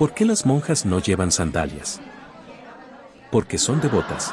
¿Por qué las monjas no llevan sandalias? Porque son devotas.